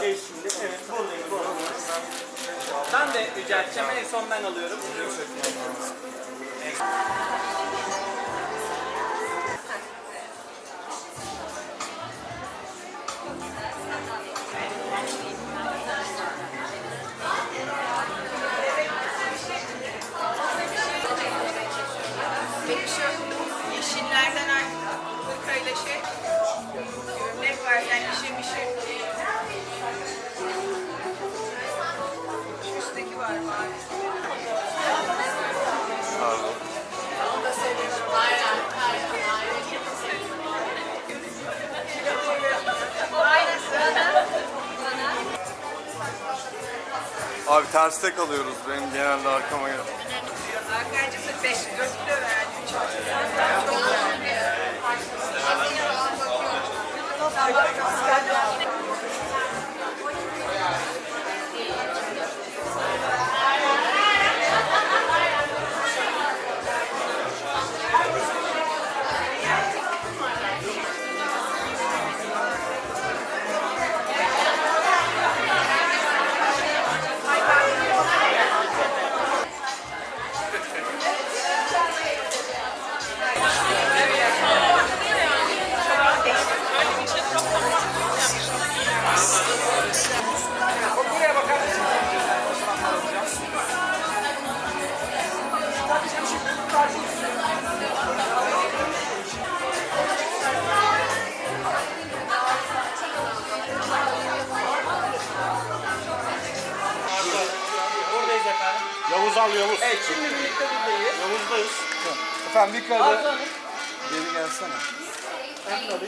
Geç şimdi. Evet buradayım. buradayım. Ben de rica edeceğim. En son ben alıyorum. Yeşillerden artık hırkayla şey gömlek var yani işe mişe. Şu Abi terste kalıyoruz. Benim genelde arkama gel. Arkadaşlar 5 4 kilo verdi Yavuz al Yavuz. Evet şimdi birlikte buradayız. Yavuz'dayız. Efendim bir kare geri gelsene. Birlikte